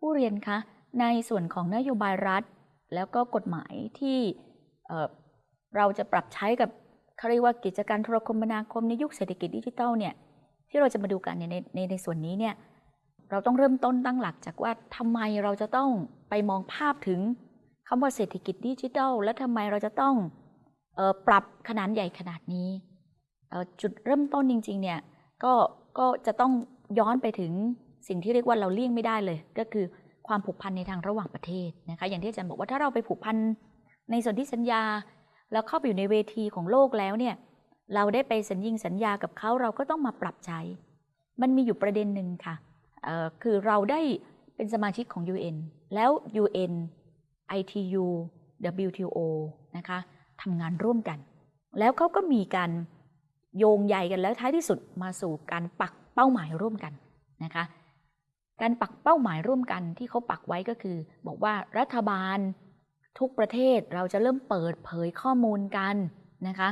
ผู้เรียนคะในส่วนของนโยบายรัฐ แล้วก็กฎหมายที่เเราจะปรับใช้กับเขาเรียกว่ากิจการโทรคมนาคมในยุคเศรษฐกิจดิจิทัลเนี่ยที่เราจะมาดูกันในในในส่วนนี้เนี่ยเราต้องเริ่มต้นตั้งหลักจากว่าทำไมเราจะต้องไปมองภาพถึงคำว่าเศรษฐกิจดิจิทัล และทำไมเราจะต้องออปรับขนาดใหญ่ขนาดนี้ จุดเริ่มต้นจริงๆเนี่ยก็ก็จะต้องย้อนไปถึง สิ่งที่เรียกว่าเราเลี่ยงไม่ได้เลย ก็คือความผูกพันในทางระหว่างประเทศนะคะ อย่างที่อาจารย์บอกว่าถ้าเราไปผูกพันในส่วนที่สัญญา แล้วเข้าไปอยู่ในเวทีของโลกแล้วเนี่ยเราได้ไปสัญญิงสัญญากับเขาเราก็ต้องมาปรับใช้ มันมีอยู่ประเด็นหนึ่งค่ะคือเราได้เป็นสมาชิกของ UN แล้ว UN ITU WTO นะคะทำงานร่วมกัน แล้วเขาก็มีการโยงใยกันแล้วท้ายที่สุดมาสู่การปักเป้าหมายร่วมกันนะคะ การปักเป้าหมายร่วมกันที่เขาปักไว้ก็คือ บอกว่ารัฐบาลทุกประเทศเราจะเริ่มเปิดเผยข้อมูลกันนะคะ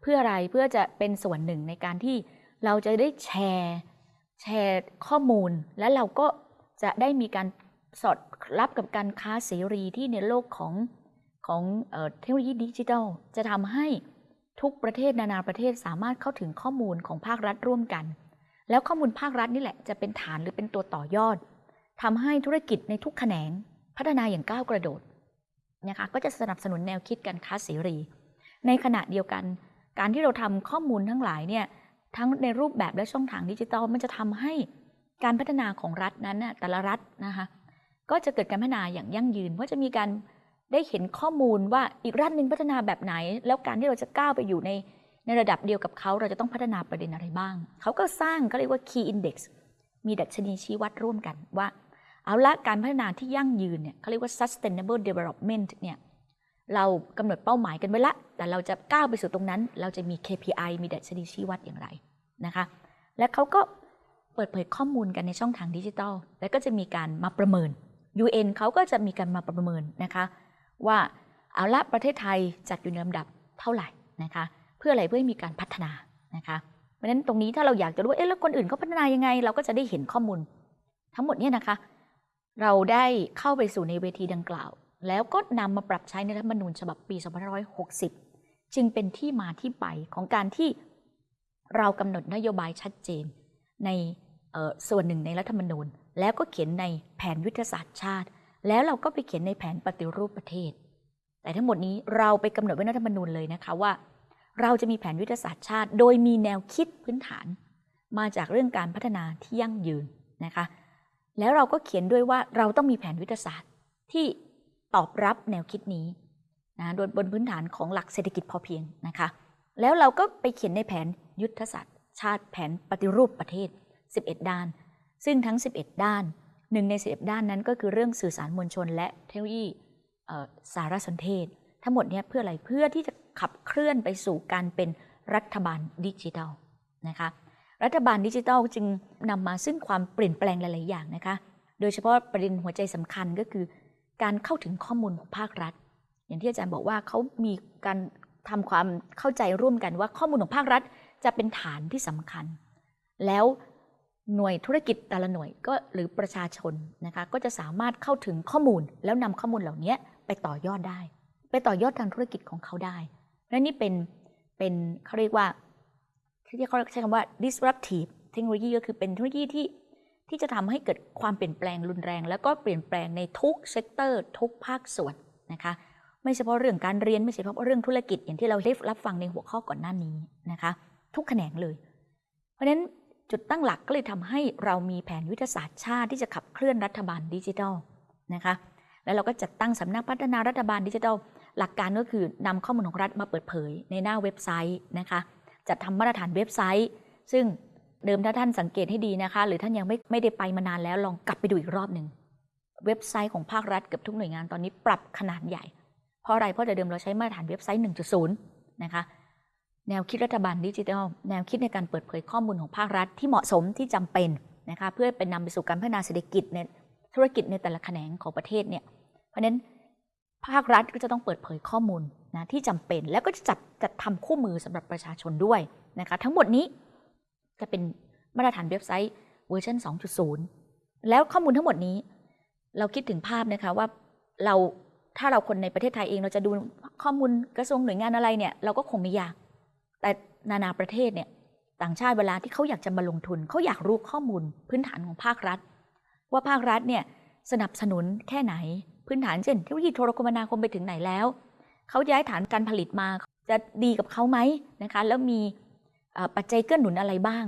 เพื่ออะไรเพื่อจะเป็นส่วนหนึ่งในการที่เราจะได้แชร์แชร์ข้อมูล และเราก็จะได้มีการสอดรับกับการค้าเสรีที่ในโลกของของเทคโนโลยีดิจิทัล จะทำให้ทุกประเทศนานาประเทศสามารถเข้าถึงข้อมูลของภาครัฐร่วมกัน แล้วข้อมูลภาครัฐนี่แหละจะเป็นฐานหรือเป็นตัวต่อยอดทำให้ธุรกิจในทุกแขนงพัฒนาอย่างก้าวกระโดดนะคะก็จะสนับสนุนแนวคิดการค้าเสรี ในขณะเดียวกัน การที่เราทำข้อมูลทั้งหลายเนี่ยทั้งในรูปแบบและช่องทางดิจิทัลมันจะทำให้การพัฒนาของรัฐนั้นน่ะแต่ละรัฐนะคะก็จะเกิดการพัฒนาอย่างยั่งยืนเพราะจะมีการได้เห็นข้อมูลว่าอีกรัฐหนึ่งพัฒนาแบบไหน แล้วการที่เราจะก้าวไปอยู่ใน ในระดับเดียวกับเขาเราจะต้องพัฒนาประเด็นอะไรบ้าง เขาก็สร้างก็เรียกว่า key index มีดัชนีชี้วัดร่วมกันว่า เอาละการพัฒนาที่ยั่งยืนเนี่ยเขาเรียกว่า sustainable development เนี่ยเรากำหนดเป้าหมายกันไว้ละ แต่เราจะก้าวไปสู่ตรงนั้น เราจะมี KPI มีดัชนีชี้วัดอย่างไรนะคะ และเขาก็เปิดเผยข้อมูลกันในช่องทางดิจิทัล แล้วก็จะมีการมาประเมิน UN เขาก็จะมีการมาประเมินนะคะ ว่าเอาละประเทศไทยจัดอยู่ในลำดับเท่าไหร่นะคะ เพื่ออะไรเพื่อให้มีการพัฒนานะคะเพราะฉะนั้นตรงนี้ถ้าเราอยากจะรู้เอ๊ะแล้วคนอื่นเขาพัฒนายังไง เราก็จะได้เห็นข้อมูล ทั้งหมดเนี่ยนะคะ เราได้เข้าไปสู่ในเวทีดังกล่าว แล้วก็นำมาปรับใช้ในรัฐธรรมนูญฉบับปี 2560 จึงเป็นที่มาที่ไปของการที่เรากำหนดนโยบายชัดเจนในส่วนหนึ่งในรัฐธรรมนูญ แล้วก็เขียนในแผนยุทธศาสตร์ชาติ แล้วเราก็ไปเขียนในแผนปฏิรูปประเทศ แต่ทั้งหมดนี้เราไปกำหนดไว้ในรัฐธรรมนูญเลยนะคะว่า เราจะมีแผนยุทธศาสตร์ชาติ โดยมีแนวคิดพื้นฐาน มาจากเรื่องการพัฒนาที่ยั่งยืนนะคะ แล้วเราก็เขียนด้วยว่าเราต้องมีแผนยุทธศาสตร์ที่ตอบรับแนวคิดนี้นะโดยบนพื้นฐานของหลักเศรษฐกิจพอเพียงนะคะ แล้วเราก็ไปเขียนในแผนยุทธศาสตร์ ชาติแผนปฏิรูปประเทศ 11 ด้าน ซึ่งทั้ง 11 ด้านหนึ่งใน11ด้านนั้นก็คือเรื่องสื่อสารมวลชน และเทคโนโลยีสารสนเทศ ทั้งหมดเนี้เพื่ออะไรเพื่อที่จะ ขับเคลื่อนไปสู่การเป็นรัฐบาลดิจิทัลนะคะรัฐบาลดิจิทัลจึงนำมาซึ่งความเปลี่ยนแปลงหลาย ๆ อย่างนะคะ โดยเฉพาะประเด็นหัวใจสำคัญก็คือ การเข้าถึงข้อมูลของภาครัฐ อย่างที่อาจารย์บอกว่าเขามีการทำความเข้าใจร่วมกันว่าข้อมูลของภาครัฐ จะเป็นฐานที่สำคัญ แล้วหน่วยธุรกิจแต่ละหน่วยก็หรือประชาชนนะคะก็จะสามารถเข้าถึงข้อมูลแล้วนำข้อมูลเหล่านี้ไปต่อยอดได้ ไปต่อยอดทางธุรกิจของเขาได้ และนี่เป็นเป็นเขาเรียกว่าที่เขาใช้คำว่า disruptive เทคโนโลยีก็คือเป็นเทคโนโลยีที่ที่จะทำให้เกิดความเปลี่ยนแปลงรุนแรง แล้วก็เปลี่ยนแปลงในทุก sector ทุกภาคส่วนนะคะ ไม่เฉพาะเรื่องการเรียนไม่เฉพาะเรื่องธุรกิจอย่างที่เราได้รับฟังในหัวข้อก่อนหน้านี้นะคะ ทุกแขนงเลย เพราะฉะนั้นจุดตั้งหลักก็เลยทำให้เรามีแผนยุทธศาสตร์ชาติที่จะขับเคลื่อนรัฐบาลดิจิทัลนะคะ แล้วเราก็จัดตั้งสำนักพัฒนารัฐบาลดิจิทัล หลักการก็คือนำข้อมูลของรัฐมาเปิดเผยในหน้าเว็บไซต์นะคะจัดทำมาตรฐานเว็บไซต์ ซึ่งเดิมถ้าท่านสังเกตให้ดีนะคะ หรือท่านยังไม่ไม่ได้ไปมานานแล้วลองกลับไปดูอีกรอบหนึ่งเว็บไซต์ของภาครัฐเกือบทุกหน่วยงานตอนนี้ปรับขนาดใหญ่ เพราะอะไรเพราะแต่เดิมเราใช้มาตรฐานเว็บไซต์ 1.0 นะคะแนวคิดรัฐบาลดิจิทัล แนวคิดในการเปิดเผยข้อมูลของภาครัฐที่เหมาะสมที่จำเป็นนะคะเพื่อเป็นนำไปสู่การพัฒนาเศรษฐกิจในธุรกิจในแต่ละแขนงของประเทศเนี่ยเพราะฉะนั้น ภาครัฐก็จะต้องเปิดเผยข้อมูลนะที่จำเป็นแล้วก็จะจัดจัดทำคู่มือสำหรับประชาชนด้วยนะคะทั้งหมดนี้จะเป็นมาตรฐานเว็บไซต์เวอร์ชัน2.0 แล้วข้อมูลทั้งหมดนี้ เราคิดถึงภาพนะคะว่าเราถ้าเราคนในประเทศไทยเองเราจะดูข้อมูลกระทรวงหน่วยงานอะไรเนี่ยเราก็คงไม่อยาก แต่นานาประเทศเนี่ยต่างชาติเวลาที่เขาอยากจะมาลงทุนเขาอยากรู้ข้อมูลพื้นฐานของภาครัฐ ว่าภาครัฐเนี่ยสนับสนุนแค่ไหน พื้นฐานเช่นเทคโนโลยีโทรคมนาคมไปถึงไหนแล้ว เขาย้ายฐานการผลิตมาจะดีกับเขาไหมนะคะแล้วมีปัจจัยเกื้อหนุนอะไรบ้าง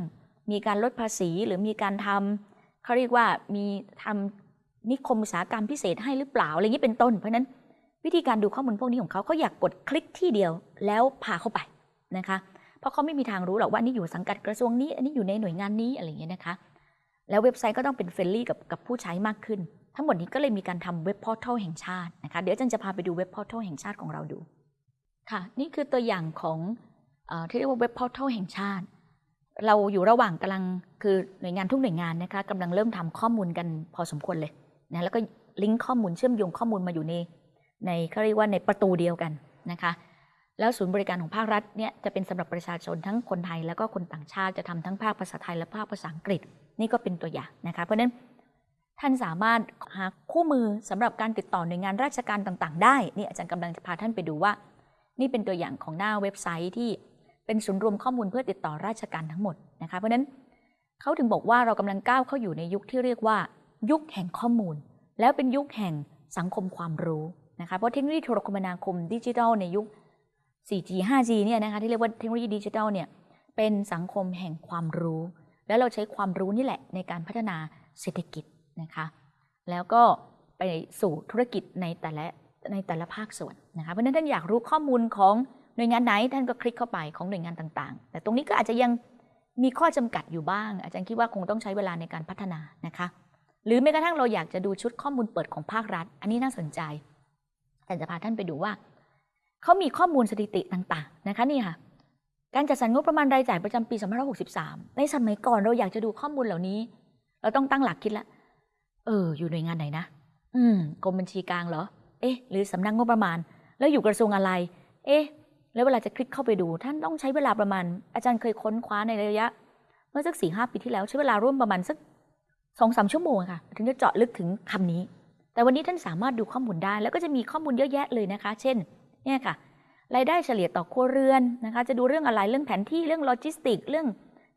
มีการลดภาษีหรือมีการทำเขาเรียกว่ามีทำนิคมอุตสาหกรรมพิเศษให้หรือเปล่าอะไรอย่างนี้เป็นต้น เพราะนั้นวิธีการดูข้อมูลพวกนี้ของเขาเขาอยากกดคลิกที่เดียวแล้วพาเข้าไปนะคะ เพราะเขาไม่มีทางรู้หรอกว่านี่อยู่สังกัดกระทรวงนี้ อันนี้อยู่ในหน่วยงานนี้อะไรเงี้ยนะคะ แล้วเว็บไซต์ก็ต้องเป็น friendly กับกับผู้ใช้มากขึ้น ทั้งหมดนี้ก็เลยมีการทำ web portal แห่งชาตินะคะ เดี๋ยวอาจารย์จะพาไปดู web portal แห่งชาติของเราดู ค่ะ นี่คือตัวอย่างของที่เรียกว่า web portal แห่งชาติ เราอยู่ระหว่างกำลังคือหน่วยงานทุกหน่วยงานนะคะกำลังเริ่มทำข้อมูลกันพอสมควรเลยนะแล้วก็ลิงก์ข้อมูลเชื่อมโยงข้อมูลมาอยู่ในในเขาเรียกว่าในประตูเดียวกันนะคะแล้วศูนย์บริการของภาครัฐเนี่ยจะเป็นสำหรับประชาชนทั้งคนไทยแล้วก็คนต่างชาติจะทำทั้งภาคภาษาไทยและภาคภาษาอังกฤษ นี่ก็เป็นตัวอย่างนะคะเพราะฉะนั้น ท่านสามารถหาคู่มือสำหรับการติดต่อหน่วยงานราชการต่าง ๆ ได้นี่อาจารย์กำลังจะพาท่านไปดูว่า นี่เป็นตัวอย่างของหน้าเว็บไซต์ที่เป็นศูนย์รวมข้อมูลเพื่อติดต่อราชการทั้งหมดนะคะเพราะฉะนั้นเขาถึงบอกว่าเรากำลังก้าวเข้าอยู่ในยุคที่เรียกว่า ยุคแห่งข้อมูล แล้วเป็นยุคแห่งสังคมความรู้นะคะเพราะเทคโนโลยีโทรคมนาคมดิจิทัลในยุค 4G 5G เนี่ยนะคะที่เรียกว่าเทคโนโลยีดิจิทัลเนี่ยเป็นสังคมแห่งความรู้ แล้วเราใช้ความรู้นี่แหละในการพัฒนาเศรษฐกิจ นะคะ แล้วก็ไปสู่ธุรกิจในแต่ละในแต่ละภาคส่วนนะคะเพราะฉะนั้นท่านอยากรู้ข้อมูลของหน่วยงานไหนท่านก็คลิกเข้าไปของหน่วยงานต่างๆ แต่ตรงนี้ก็อาจจะยังมีข้อจำกัดอยู่บ้าง อาจารย์คิดว่าคงต้องใช้เวลาในการพัฒนานะคะ หรือแม้กระทั่งเราอยากจะดูชุดข้อมูลเปิดของภาครัฐ อันนี้น่าสนใจแต่จะพาท่านไปดูว่าเขามีข้อมูลสถิติต่างๆนะคะนี่ค่ะการจัดสรรงบประมาณรายจ่ายประจำปี 2563 ในสมัยก่อนเราอยากจะดูข้อมูลเหล่านี้ เราต้องตั้งหลักคิดละเออ อยู่หน่วยงานไหนนะ อืมกรมบัญชีกลางเหรอ เอ๊ะ หรือสำนักงบประมาณ แล้วอยู่กระทรวงอะไร เอ๊ะ แล้วเวลาจะคลิกเข้าไปดู ท่านต้องใช้เวลาประมาณ อาจารย์เคยค้นคว้าในระยะ เมื่อสักสี่ห้าปีที่แล้วใช้เวลาร่วมประมาณสักสองสามชั่วโมงค่ะ ถึงจะเจาะลึกถึงคำนี้ แต่วันนี้ท่านสามารถดูข้อมูลได้ แล้วก็จะมีข้อมูลเยอะแยะเลยนะคะ เช่น เนี่ยค่ะ รายได้เฉลี่ยต่อครัวเรือนนะคะ จะดูเรื่องอะไร เรื่องแผนที่ เรื่องโลจิสติก เรื่อง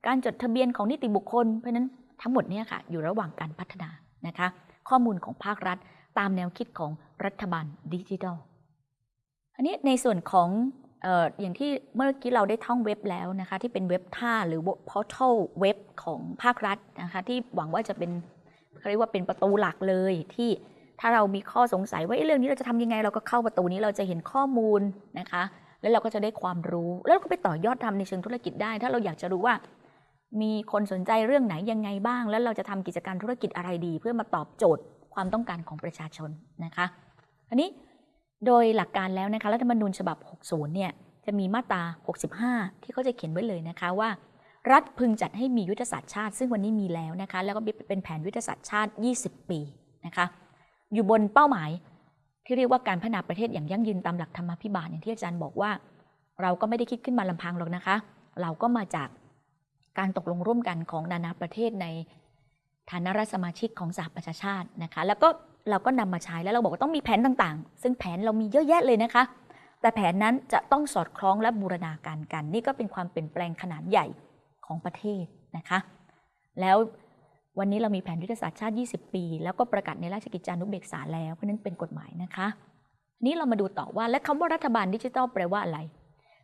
การจดทะเบียนของนิติบุคคล เพราะนั้นทั้งหมดเนี่ยค่ะ อยู่ระหว่างการพัฒนา นะคะ ข้อมูลของภาครัฐตามแนวคิดของรัฐบาลดิจิทัลอันนี้ในส่วนของอออย่างที่เมื่อกี้เราได้ท่องเว็บแล้วนะคะที่เป็นเว็บท่าหรือพอร์ทัลเว็บของภาครัฐนะคะที่หวังว่าจะเป็นเขาเรียกว่าเป็นประตูหลักเลยที่ถ้าเรามีข้อสงสัยว่าเรื่องนี้เราจะทำยังไง เราก็เข้าประตูนี้เราจะเห็นข้อมูลนะคะ แล้วเราก็จะได้ความรู้ แล้วก็ไปต่อยอดทำในเชิงธุรกิจได้ ถ้าเราอยากจะรู้ว่า มีคนสนใจเรื่องไหนยังไงบ้าง แล้วเราจะทำกิจการธุรกิจอะไรดี เพื่อมาตอบโจทย์ความต้องการของประชาชนนะคะอันนี้โดยหลักการแล้วนะคะรัฐธรรมนูญฉบับ 60 เนี่ยจะมีมาตรา 65 ที่เขาจะเขียนไว้เลยนะคะว่า รัฐพึงจัดให้มียุทธศาสตร์ชาติ ซึ่งวันนี้มีแล้วนะคะแล้วก็เป็นแผนยุทธศาสตร์ชาติ 20 ปีนะคะอยู่บนเป้าหมายที่เรียกว่าการพัฒนาประเทศอย่างยั่งยืนตามหลักธรรมพิบาลอย่างที่อาจารย์บอกว่า เราก็ไม่ได้คิดขึ้นมาลำพังหรอกนะคะ เราก็มาจาก การตกลงร่วมกันของนานาประเทศในฐานะรัฐสมาชิกของสหประชาชาตินะคะ แล้วก็เราก็นำมาใช้แล้วเราบอกว่าต้องมีแผนต่างๆ ซึ่งแผนเรามีเยอะแยะเลยนะคะ แต่แผนนั้นจะต้องสอดคล้องและบูรณาการกัน นี่ก็เป็นความเปลี่ยนแปลงขนาดใหญ่ของประเทศนะคะ แล้ววันนี้เรามีแผนยุทธศาสตร์ชาติ 20 ปี แล้วก็ประกาศในราชกิจจานุเบกษาแล้วเพราะนั้นเป็นกฎหมายนะคะ นี้เรามาดูต่อว่าและคำว่ารัฐบาลดิจิทัลแปลว่าอะไร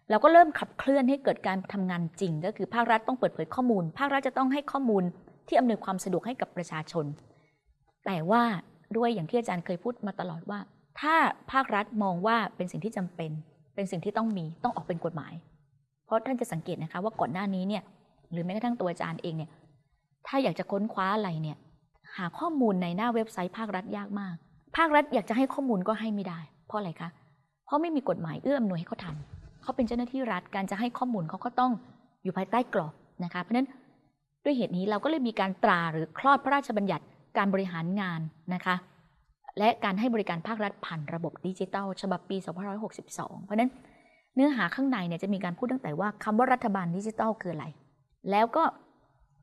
เราก็เริ่มขับเคลื่อนให้เกิดการทำงานจริง ก็คือภาครัฐต้องเปิดเผยข้อมูล ภาครัฐจะต้องให้ข้อมูลที่อำนวยความสะดวกให้กับประชาชน แต่ว่าด้วยอย่างที่อาจารย์เคยพูดมาตลอดว่า ถ้าภาครัฐมองว่าเป็นสิ่งที่จำเป็น เป็นสิ่งที่ต้องมีต้องออกเป็นกฎหมาย เพราะท่านจะสังเกตนะคะว่าก่อนหน้านี้เนี่ยหรือแม้กระทั่งตัวอาจารย์เองเนี่ยถ้าอยากจะค้นคว้าอะไรเนี่ยหาข้อมูลในหน้าเว็บไซต์ภาครัฐยากมาก ภาครัฐอยากจะให้ข้อมูลก็ให้ไม่ได้ เพราะอะไรคะ เพราะไม่มีกฎหมายเอื้ออำนวยให้เขาทำ เขาเป็นเจ้าหน้าที่รัฐการจะให้ข้อมูลเขาก็ต้องอยู่ภายใต้กรอบนะคะเพราะฉะนั้นด้วยเหตุนี้เราก็เลยมีการตราหรือคลอดพระราชบัญญัติการบริหารงานนะคะและการให้บริการภาครัฐผ่านระบบดิจิทัล ฉบับปี 2562 เพราะนั้นเนื้อหาข้างในเนี่ยจะมีการพูดตั้งแต่ว่าคำว่ารัฐบาลดิจิทัลคืออะไร แล้วก็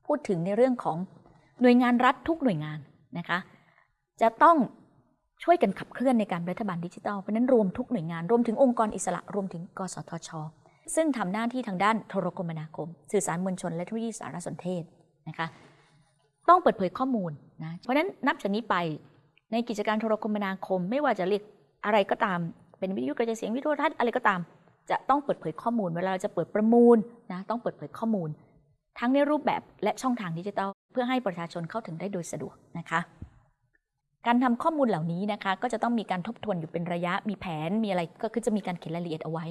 พูดถึงในเรื่องของหน่วยงานรัฐทุกหน่วยงานนะคะจะต้อง ช่วยกันขับเคลื่อนในการรัฐบาลดิจิทัล เพราะนั้นรวมทุกหน่วยงาน รวมถึงองค์กรอิสระ รวมถึง กสทช ซึ่งทำหน้าที่ทางด้านโทรคมนาคม สื่อสารมวลชน และเทคโนโลยีสารสนเทศนะคะ ต้องเปิดเผยข้อมูลนะ เพราะนั้นนับจากนี้ไปในกิจการโทรคมนาคม ไม่ว่าจะเรียกอะไรก็ตาม เป็นวิทยุกระจายเสียงวิทยุทรทัศน์อะไรก็ตาม จะต้องเปิดเผยข้อมูล เวลาเราจะเปิดประมูลนะต้องเปิดเผยข้อมูล ทั้งในรูปแบบและช่องทางดิจิทัล เพื่อให้ประชาชนเข้าถึงได้โดยสะดวกนะคะ การทำข้อมูลเหล่านี้นะคะ ก็จะต้องมีการทบทวนอยู่เป็นระยะ มีแผน มีอะไรก็คือจะมีการเขียนรายละเอียดเอาไว้